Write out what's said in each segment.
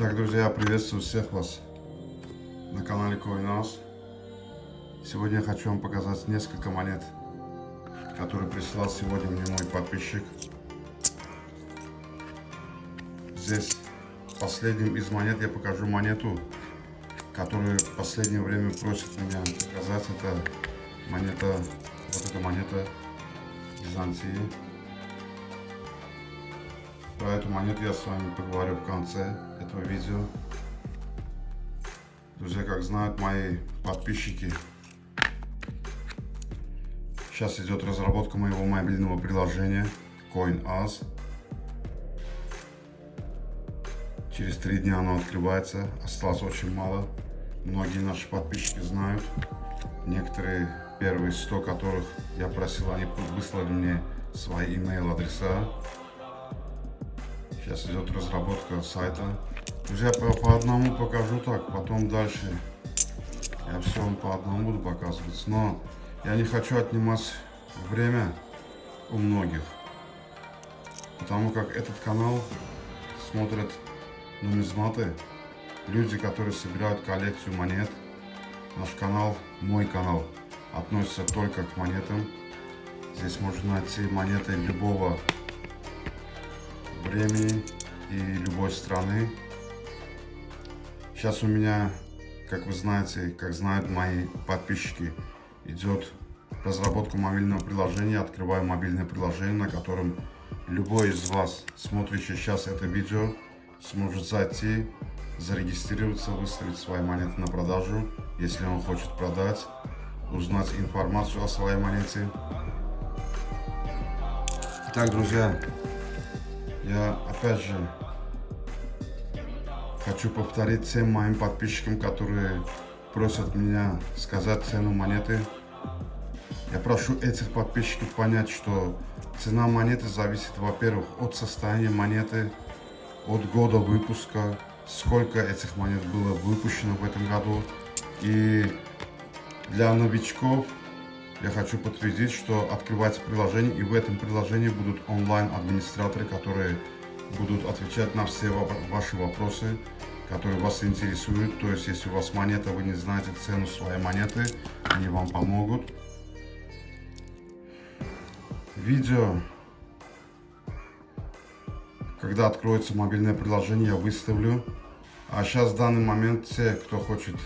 Так, друзья, приветствую всех вас на канале CoinOS. Сегодня я хочу вам показать несколько монет, которые прислал сегодня мне мой подписчик. Здесь последним из монет я покажу монету, которую в последнее время просит меня показать. Это монета, вот эта монета Византии. Про эту монету я с вами поговорю в конце этого видео. Друзья, как знают мои подписчики, сейчас идет разработка моего мобильного приложения CoinAs. Через три дня оно открывается, осталось очень мало. Многие наши подписчики знают. Некоторые, первые 100 которых я просил, они выслали мне свои email адреса Сейчас идет разработка сайта. Друзья, по, по одному покажу так, потом дальше я все вам по одному буду показывать. Но я не хочу отнимать время у многих. Потому как этот канал смотрят нумизматы, люди, которые собирают коллекцию монет. Наш канал, мой канал, относится только к монетам. Здесь можно найти монеты любого времени и любой страны. Сейчас у меня, как вы знаете, как знают мои подписчики, идет разработка мобильного приложения. Открываю мобильное приложение, на котором любой из вас, смотрящий сейчас это видео, сможет зайти, зарегистрироваться, выставить свои монеты на продажу, если он хочет продать, узнать информацию о своей монете. Итак, друзья, я опять же хочу повторить всем моим подписчикам, которые просят меня сказать цену монеты. Я прошу этих подписчиков понять, что цена монеты зависит, во-первых, от состояния монеты, от года выпуска, сколько этих монет было выпущено в этом году. И для новичков я хочу подтвердить, что открывается приложение, и в этом приложении будут онлайн-администраторы, которые будут отвечать на все ваши вопросы, которые вас интересуют. То есть, если у вас монета, вы не знаете цену своей монеты, они вам помогут. Видео, когда откроется мобильное приложение, я выставлю. А сейчас в данный момент все, кто хочет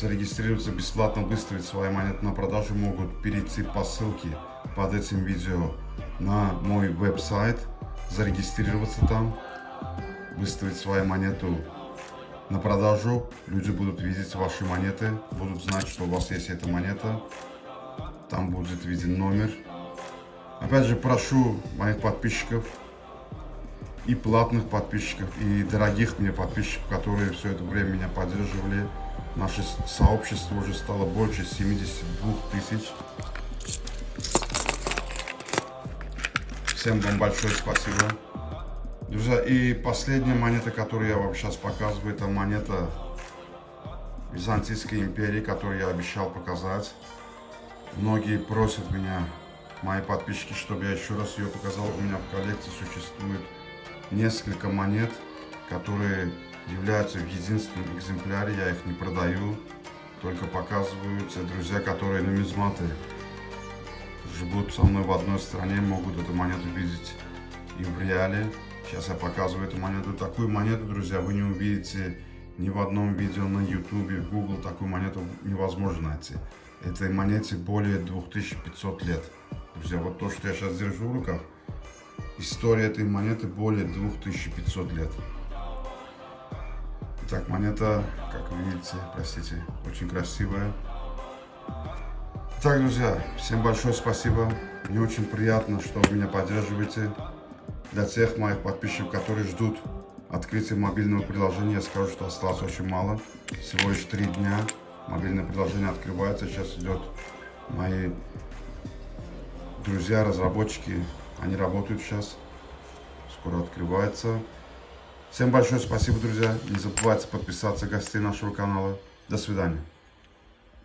зарегистрироваться бесплатно, выставить свои монеты на продажу, могут перейти по ссылке под этим видео на мой веб-сайт, зарегистрироваться там, выставить свою монету на продажу. Люди будут видеть ваши монеты, будут знать, что у вас есть эта монета. Там будет виден номер. Опять же, прошу моих подписчиков и платных подписчиков, и дорогих мне подписчиков, которые все это время меня поддерживали, Наше сообщество уже стало больше 72 тысяч. Всем вам большое спасибо. Друзья, и последняя монета, которую я вам сейчас показываю, это монета Византийской империи, которую я обещал показать. Многие просят меня, мои подписчики, чтобы я еще раз ее показал. У меня в коллекции существует несколько монет, которые являются в единственном экземпляре, я их не продаю, только показываю. Те друзья, которые нумизматы живут со мной в одной стране, могут эту монету видеть и в реале. Сейчас я показываю эту монету. Такую монету, друзья, вы не увидите ни в одном видео на YouTube, в Google. Такую монету невозможно найти. Этой монете более 2500 лет. Друзья, вот то, что я сейчас держу в руках, история этой монеты более 2500 лет. Итак, монета, как вы видите, простите, очень красивая. Так, друзья, всем большое спасибо. Мне очень приятно, что вы меня поддерживаете. Для тех моих подписчиков, которые ждут открытия мобильного приложения, я скажу, что осталось очень мало. Всего лишь три дня. Мобильное приложение открывается. Сейчас идет мои друзья, разработчики. Они работают сейчас. Скоро открывается. Всем большое спасибо, друзья. Не забывайте подписаться гостей нашего канала. До свидания.